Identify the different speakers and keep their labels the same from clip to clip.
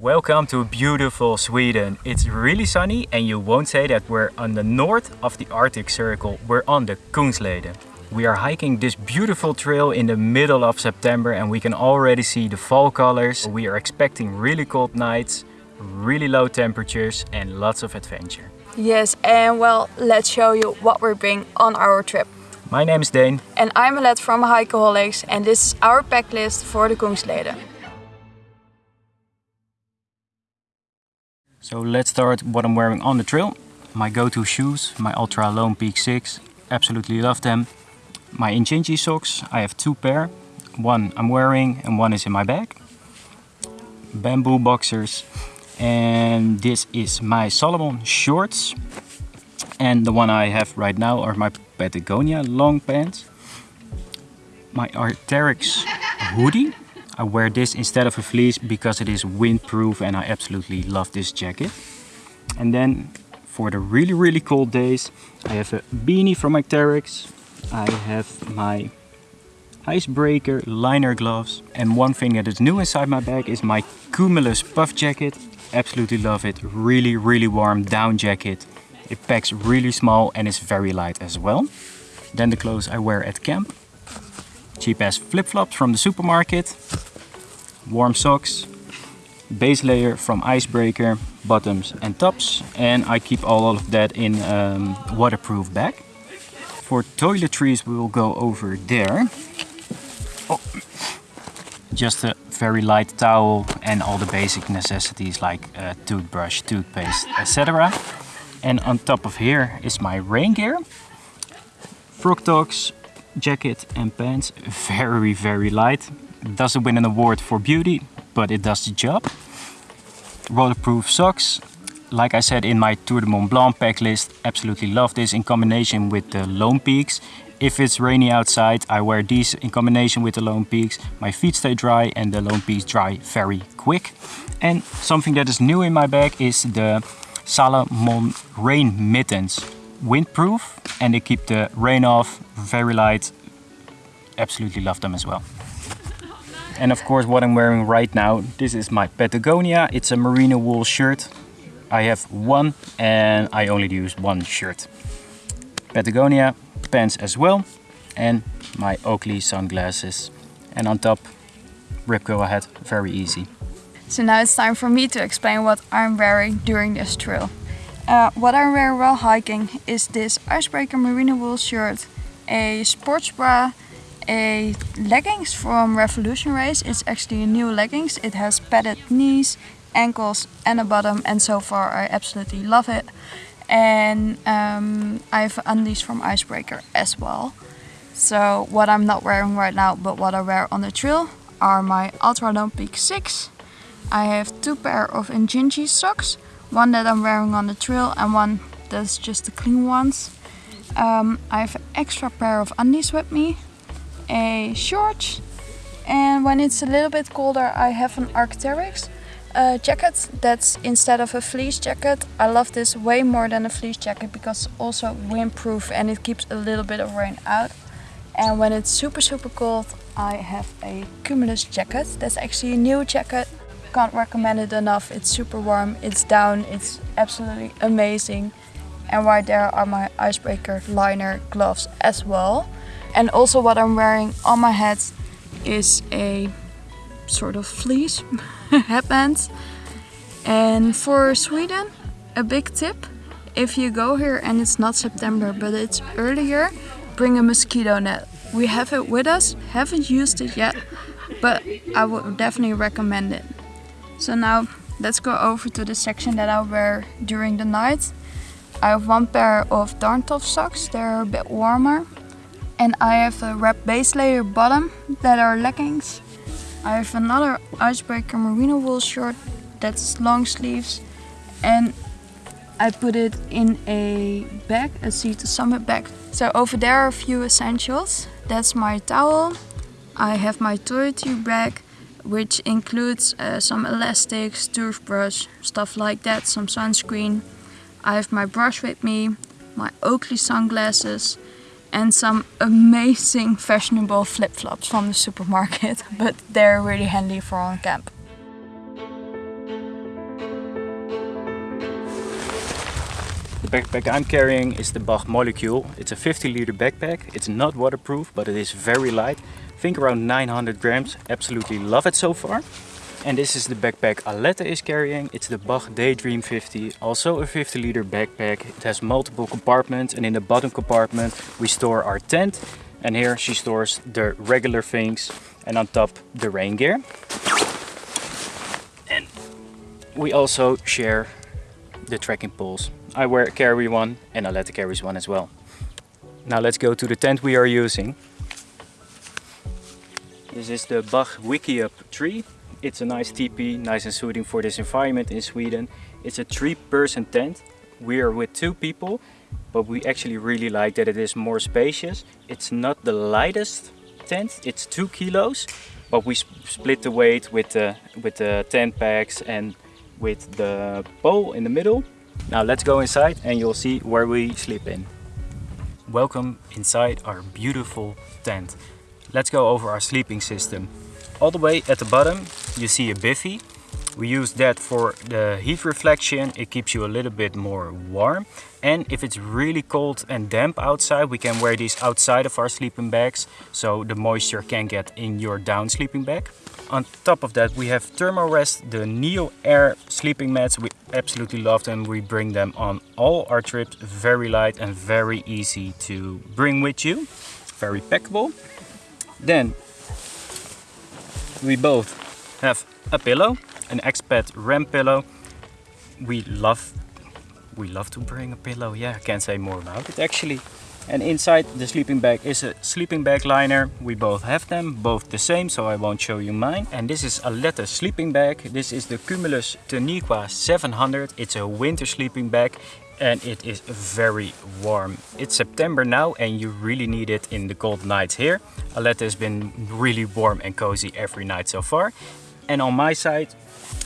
Speaker 1: Welcome to beautiful Sweden. It's really sunny and you won't say that we're on the north of the Arctic Circle. We're on the Kungsleden. We are hiking this beautiful trail in the middle of September and we can already see the fall colors. We are expecting really cold nights, really low temperatures and lots of adventure.
Speaker 2: Yes, and well, let's show you what we're bringing on our trip.
Speaker 1: My name is Dane.
Speaker 2: And I'm Alet from Hikeaholics and this is our pack list for the Kungsleden.
Speaker 1: So let's start what I'm wearing on the trail. My go-to shoes, my Ultra Lone Peak 6, absolutely love them. My Injinji socks, I have two pair. One I'm wearing and one is in my bag. Bamboo boxers. And this is my Salomon shorts. And the one I have right now are my Patagonia long pants. My Arc'teryx hoodie I wear this instead of a fleece because it is windproof and I absolutely love this jacket. And then for the really really cold days I have a beanie from Arc'teryx. I have my icebreaker liner gloves and one thing that is new inside my bag is my Cumulus puff jacket. Absolutely love it. Really really warm down jacket. It packs really small and is very light as well. Then the clothes I wear at camp. Cheap ass flip-flops from the supermarket warm socks, base layer from Icebreaker, bottoms and tops. And I keep all of that in um, waterproof bag. For toiletries we will go over there. Oh. Just a very light towel and all the basic necessities like uh, toothbrush, toothpaste, etc. And on top of here is my rain gear. Frogg Toggs, jacket and pants, very very light doesn't win an award for beauty, but it does the job. Waterproof socks. Like I said in my Tour de Mont Blanc pack list, absolutely love this in combination with the Lone Peaks. If it's rainy outside, I wear these in combination with the Lone Peaks. My feet stay dry and the Lone Peaks dry very quick. And something that is new in my bag is the Salomon rain mittens. Windproof and they keep the rain off, very light. Absolutely love them as well. And of course what I'm wearing right now, this is my Patagonia. It's a merino wool shirt. I have one and I only use one shirt. Patagonia pants as well and my Oakley sunglasses. And on top, Rip Curl ahead, very easy.
Speaker 2: So now it's time for me to explain what I'm wearing during this trail. Uh, what I wear while hiking is this Icebreaker merino wool shirt, a sports bra, a leggings from Revolution Race. It's actually a new leggings. It has padded knees, ankles and a bottom and so far I absolutely love it. And um, I have undies from Icebreaker as well. So what I'm not wearing right now but what I wear on the trail are my Ultra Lone Peak 6. I have two pair of Injinji socks. One that I'm wearing on the trail and one that's just the clean ones. Um, I have an extra pair of undies with me a short and when it's a little bit colder I have an Arc'teryx uh, jacket that's instead of a fleece jacket. I love this way more than a fleece jacket because it's also windproof and it keeps a little bit of rain out. And when it's super super cold I have a Cumulus jacket. That's actually a new jacket. Can't recommend it enough. It's super warm, it's down, it's absolutely amazing. And right there are my icebreaker liner gloves as well. And also what I'm wearing on my head is a sort of fleece headband. And for Sweden, a big tip, if you go here and it's not September but it's earlier, bring a mosquito net. We have it with us, haven't used it yet, but I would definitely recommend it. So now let's go over to the section that I wear during the night. I have one pair of Darn Tough socks, they're a bit warmer and I have a wrap base layer bottom that are leggings. I have another icebreaker merino wool shirt that's long sleeves and I put it in a bag, a Sea to Summit bag. So over there are a few essentials. That's my towel. I have my toiletry bag which includes uh, some elastics, toothbrush, stuff like that, some sunscreen. I have my brush with me, my Oakley sunglasses, and some amazing fashionable flip-flops from the supermarket, but they're really handy for on camp.
Speaker 1: Backpack I'm carrying is the Bach Molecule. It's a 50 liter backpack. It's not waterproof, but it is very light. I think around 900 grams. Absolutely love it so far. And this is the backpack Alette is carrying. It's the Bach Daydream 50, also a 50 liter backpack. It has multiple compartments and in the bottom compartment we store our tent. And here she stores the regular things and on top the rain gear. And we also share the trekking poles. I wear carry one and Alette carries one as well. Now let's go to the tent we are using. This is the Bach Wickiup 3 it's a nice teepee, nice and suiting for this environment in Sweden. It's a three person tent. We are with two people, but we actually really like that it is more spacious. It's not the lightest tent, it's two kilos, but we split the weight with the, with the tent pegs and with the pole in the middle. Now let's go inside and you'll see where we sleep in. Welcome inside our beautiful tent. Let's go over our sleeping system. All the way at the bottom you see a bivy. We use that for the heat reflection. It keeps you a little bit more warm. And if it's really cold and damp outside, we can wear these outside of our sleeping bags. So the moisture can get in your down sleeping bag. On top of that, we have Thermarest, the Neo Air sleeping mats. We absolutely love them. We bring them on all our trips. Very light and very easy to bring with you. Very packable. Then we both have a pillow, an Exped RAM pillow. We love, we love to bring a pillow. Yeah, I can't say more about it actually. And inside the sleeping bag is a sleeping bag liner. We both have them, both the same, so I won't show you mine. And this is Alette sleeping bag. This is the Cumulus Teneqa 700. It's a winter sleeping bag and it is very warm. It's September now and you really need it in the cold nights here. Alette has been really warm and cozy every night so far. And on my side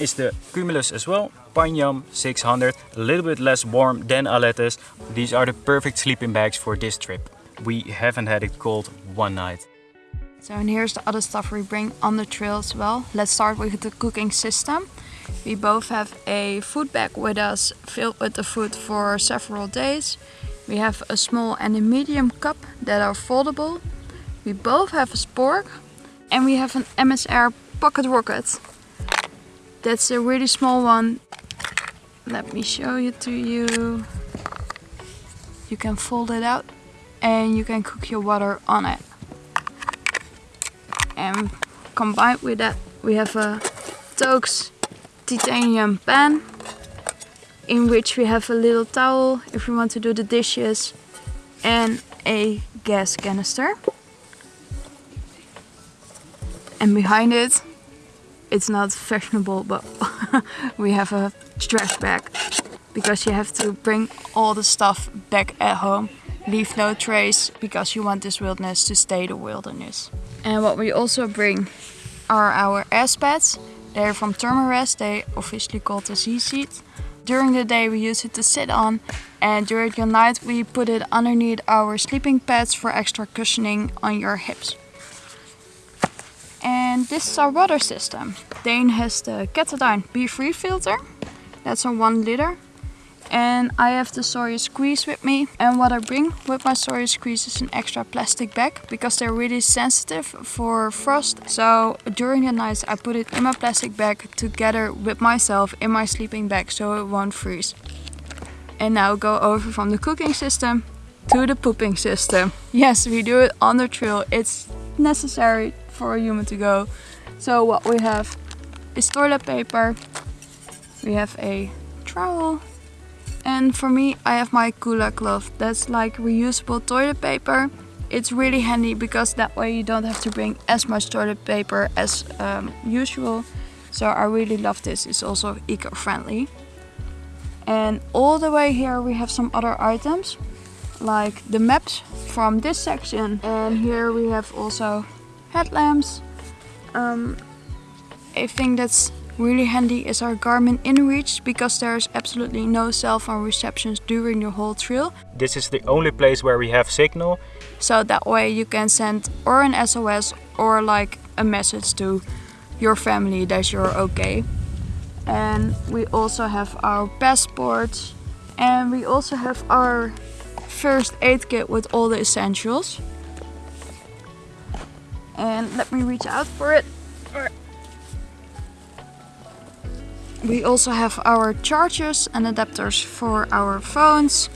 Speaker 1: is the Cumulus as well, Panyam 600, a little bit less warm than Alette's. These are the perfect sleeping bags for this trip. We haven't had it cold one night.
Speaker 2: So and here's the other stuff we bring on the trail as well. Let's start with the cooking system. We both have a food bag with us filled with the food for several days. We have a small and a medium cup that are foldable. We both have a spork and we have an MSR pocket rocket. That's a really small one. Let me show it to you. You can fold it out and you can cook your water on it. And combined with that we have a Toaks titanium pan in which we have a little towel if we want to do the dishes and a gas canister. And behind it, it's not fashionable, but we have a trash bag because you have to bring all the stuff back at home. Leave no trace because you want this wilderness to stay the wilderness. And what we also bring are our ass pads they're from Thermarest, they officially called the Z-Seat. During the day we use it to sit on and during the night we put it underneath our sleeping pads for extra cushioning on your hips. And this is our water system. Dane has the Katadyn BeFree filter. That's a one liter and I have the Sawyer Squeeze with me and what I bring with my Sawyer Squeeze is an extra plastic bag because they're really sensitive for frost so during the nights I put it in my plastic bag together with myself in my sleeping bag so it won't freeze. And now go over from the cooking system to the pooping system. Yes, we do it on the trail. It's necessary for a human to go. So what we have is toilet paper. We have a trowel and for me, I have my Kula cloth. That's like reusable toilet paper. It's really handy because that way you don't have to bring as much toilet paper as um, usual. So I really love this. It's also eco-friendly. And all the way here we have some other items like the maps from this section. And here we have also headlamps. Um, I think that's Really handy is our Garmin InReach because there's absolutely no cell phone receptions during the whole trail.
Speaker 1: This is the only place where we have signal.
Speaker 2: So that way you can send or an SOS or like a message to your family that you're okay. And we also have our passports And we also have our first aid kit with all the essentials. And let me reach out for it. We also have our chargers and adapters for our phones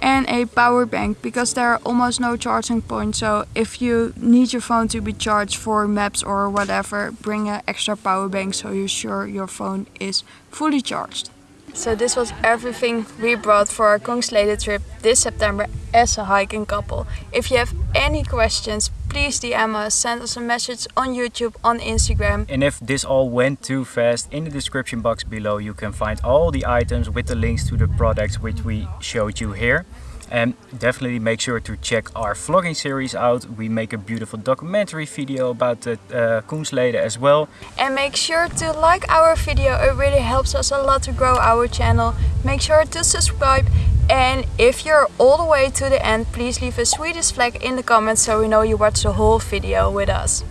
Speaker 2: and a power bank because there are almost no charging points so if you need your phone to be charged for maps or whatever bring an extra power bank so you're sure your phone is fully charged. So this was everything we brought for our Kungsleden trip this September as a hiking couple. If you have any questions, please DM us, send us a message on YouTube, on Instagram.
Speaker 1: And if this all went too fast, in the description box below you can find all the items with the links to the products which we showed you here. And definitely make sure to check our vlogging series out. We make a beautiful documentary video about the uh, Kungsleden as well.
Speaker 2: And make sure to like our video, it really helps us a lot to grow our channel. Make sure to subscribe and if you're all the way to the end, please leave a Swedish flag in the comments so we know you watched the whole video with us.